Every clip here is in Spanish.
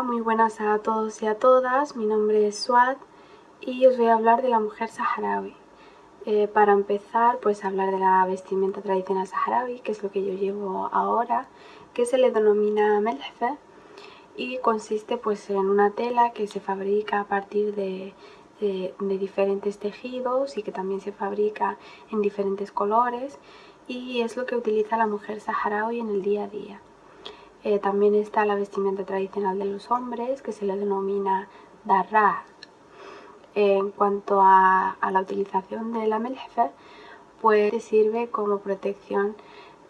Muy buenas a todos y a todas. Mi nombre es Suad y os voy a hablar de la mujer saharaui. Eh, para empezar, pues hablar de la vestimenta tradicional saharaui, que es lo que yo llevo ahora, que se le denomina melfe y consiste pues en una tela que se fabrica a partir de, diferentes tejidos y que también se fabrica en diferentes colores y es lo que utiliza la mujer saharaui en el día a día. Eh, también está la vestimenta tradicional de los hombres, que se le denomina darra. en cuanto a, la utilización de la melfe, pues sirve como protección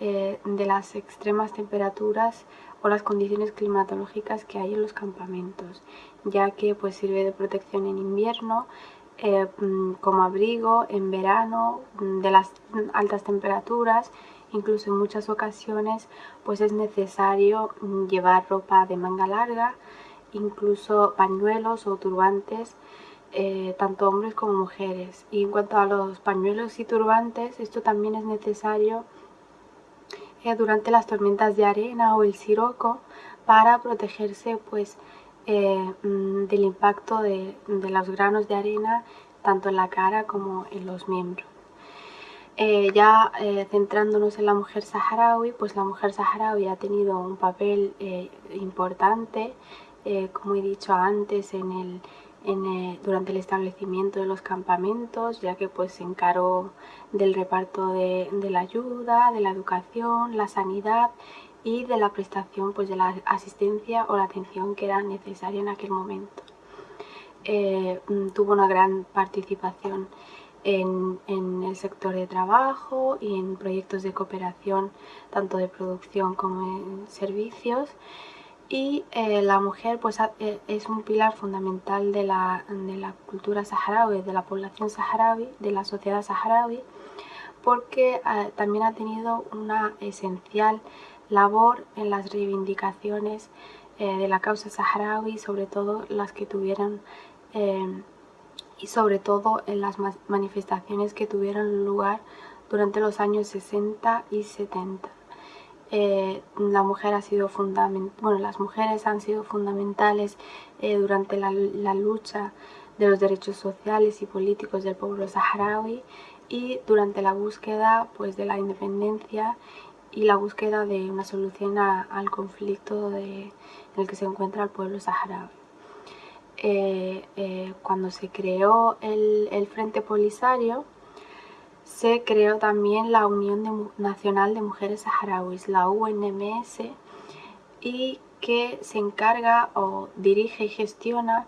eh, de las extremas temperaturas o las condiciones climatológicas que hay en los campamentos, ya que pues sirve de protección en invierno, eh, mm, como abrigo en verano mm, de las altas temperaturas incluso en muchas ocasiones pues es necesario mm, llevar ropa de manga larga, incluso pañuelos o turbantes, eh, tanto hombres como mujeres. Y en cuanto a los pañuelos y turbantes, esto también es necesario eh, durante las tormentas de arena o el siroco para protegerse pues eh, mm, del impacto de los granos de arena tanto en la cara como en los miembros. Eh, ya eh, centrándonos en la mujer saharaui, pues la mujer saharaui ha tenido un papel eh, importante, como he dicho antes, en el, durante el establecimiento de los campamentos, ya que pues se encargó del reparto de, la ayuda, de la educación, la sanidad y de la prestación pues, de la asistencia o la atención que era necesaria en aquel momento. Mm, tuvo una gran participación en, el sector de trabajo y en proyectos de cooperación, tanto de producción como en servicios. Y eh, la mujer pues, eh, es un pilar fundamental de la, de la cultura saharaui, de la población saharaui, de la sociedad saharaui, porque eh, también ha tenido una esencial labor en las reivindicaciones de la causa saharaui, sobre todo las que tuvieron y sobre todo en las manifestaciones que tuvieron lugar durante los años 60 y 70. Eh, las mujeres han sido fundamentales eh, durante la, lucha de los derechos sociales y políticos del pueblo saharaui y durante la búsqueda pues, de la independencia y la búsqueda de una solución al conflicto en el que se encuentra el pueblo saharaui. Eh, eh, cuando se creó el, Frente Polisario, se creó también la Unión Nacional de Mujeres Saharauis, la UNMS, y que se encarga o dirige y gestiona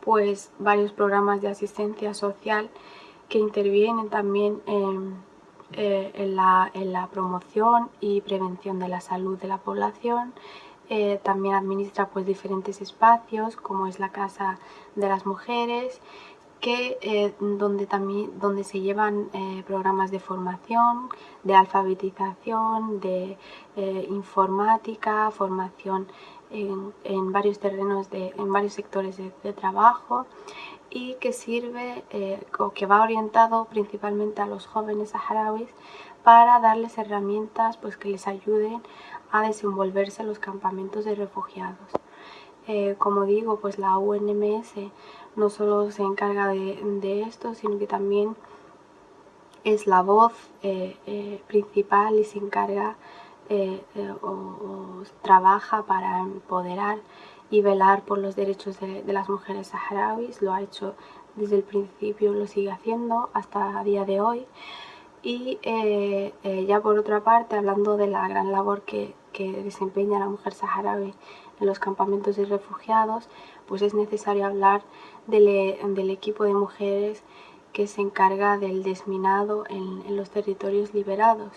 pues varios programas de asistencia social que intervienen también en, eh, la, en la promoción y prevención de la salud de la población, eh, también administra pues diferentes espacios como es la casa de las mujeres que, eh, donde, también, donde se llevan eh, programas de formación, de alfabetización, de informática, formación en, varios terrenos, de, en varios sectores de, de trabajo y que sirve o que va orientado principalmente a los jóvenes saharauis para darles herramientas pues, que les ayuden a desenvolverse en los campamentos de refugiados. Eh, como digo, pues la UNMS no solo se encarga de, esto, sino que también es la voz eh, eh, principal y se encarga o, trabaja para empoderar y velar por los derechos de, de, las mujeres saharauis. Lo ha hecho desde el principio, lo sigue haciendo hasta el día de hoy. Y eh, eh, ya por otra parte, hablando de la gran labor que, desempeña la mujer saharaui en los campamentos de refugiados, pues es necesario hablar del, equipo de mujeres que se encarga del desminado en, los territorios liberados.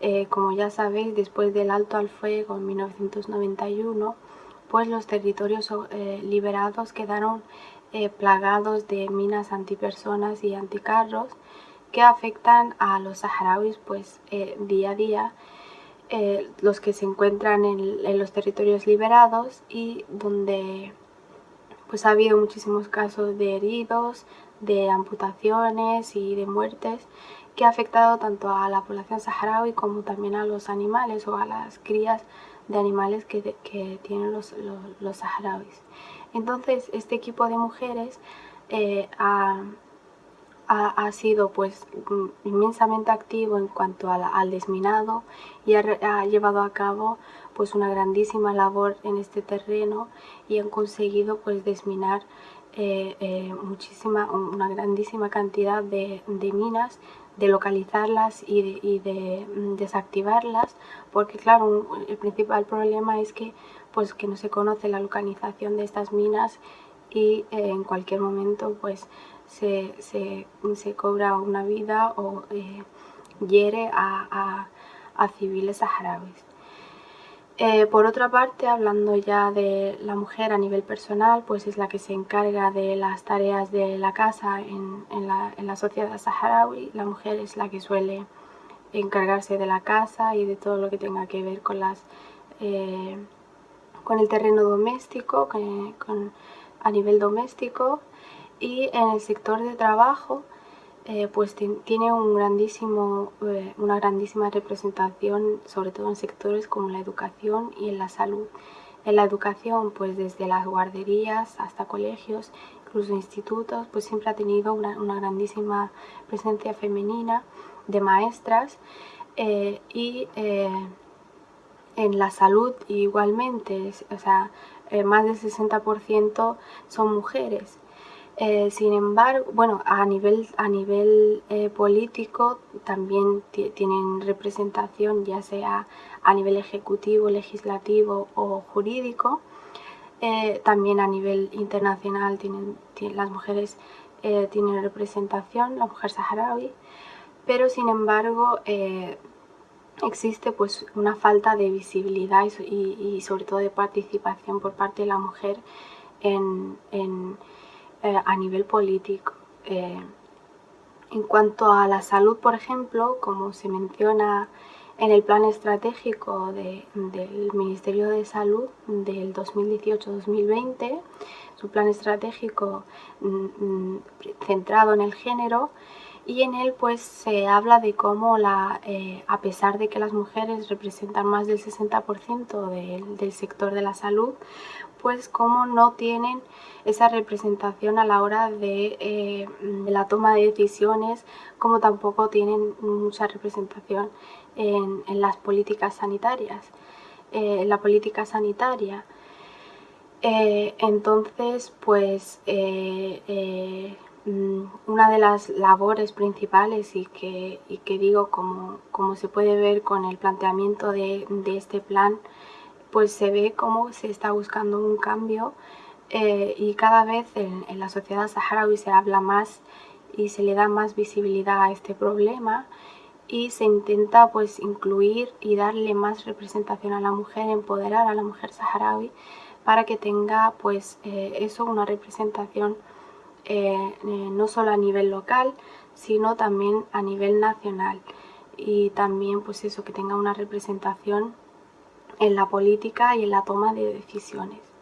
Eh, como ya sabéis, después del alto al fuego en 1991, pues los territorios liberados quedaron plagados de minas antipersonas y anticarros que afectan a los saharauis pues eh, día a día, eh, los que se encuentran en, los territorios liberados y donde pues ha habido muchísimos casos de heridos, de amputaciones y de muertes que ha afectado tanto a la población saharaui como también a los animales o a las crías animales que, tienen los, saharauis. Entonces, este equipo de mujeres eh, ha, sido pues inmensamente activo en cuanto al desminado y ha, llevado a cabo pues una grandísima labor en este terreno y han conseguido pues desminar eh, eh, muchísima, una grandísima cantidad de, minas, de localizarlas y de, mm, desactivarlas, porque claro, el principal problema es que, pues, que no se conoce la localización de estas minas y eh, en cualquier momento pues se, cobra una vida o hiere a, a civiles saharauis. Eh, por otra parte, hablando ya de la mujer a nivel personal, pues es la que se encarga de las tareas de la casa en, la, sociedad saharaui. La mujer es la que suele encargarse de la casa y de todo lo que tenga que ver con, las, eh, con el terreno doméstico, a nivel doméstico. Y en el sector de trabajo, eh, pues tiene un grandísimo, eh, una grandísima representación, sobre todo en sectores como la educación y en la salud. En la educación, pues desde las guarderías hasta colegios, incluso institutos, pues siempre ha tenido una, grandísima presencia femenina de maestras eh, y en la salud igualmente, o sea, más del 60% son mujeres. Eh, sin embargo, bueno, a nivel, a nivel eh, político también tienen representación, ya sea a nivel ejecutivo, legislativo o jurídico. Eh, también a nivel internacional tienen, las mujeres tienen representación, la mujer saharaui, pero sin embargo existe pues una falta de visibilidad y, sobre todo de participación por parte de la mujer en eh, a nivel político. Eh, en cuanto a la salud, por ejemplo, como se menciona en el plan estratégico del Ministerio de Salud del 2018-2020, su plan estratégico mm, mm, centrado en el género, y en él pues se habla de cómo la, eh, a pesar de que las mujeres representan más del 60% del sector de la salud, pues cómo no tienen esa representación a la hora de, eh, la toma de decisiones, como tampoco tienen mucha representación en, las políticas sanitarias, eh, en la política sanitaria. Eh, entonces, pues mm, una de las labores principales y que, que digo como, como, se puede ver con el planteamiento de, de este plan pues se ve cómo se está buscando un cambio eh, y cada vez en, la sociedad saharaui se habla más y se le da más visibilidad a este problema y se intenta pues incluir y darle más representación a la mujer, empoderar a la mujer saharaui para que tenga pues eh, eso una representación eh, no solo a nivel local sino también a nivel nacional y también pues eso que tenga una representación en la política y en la toma de decisiones.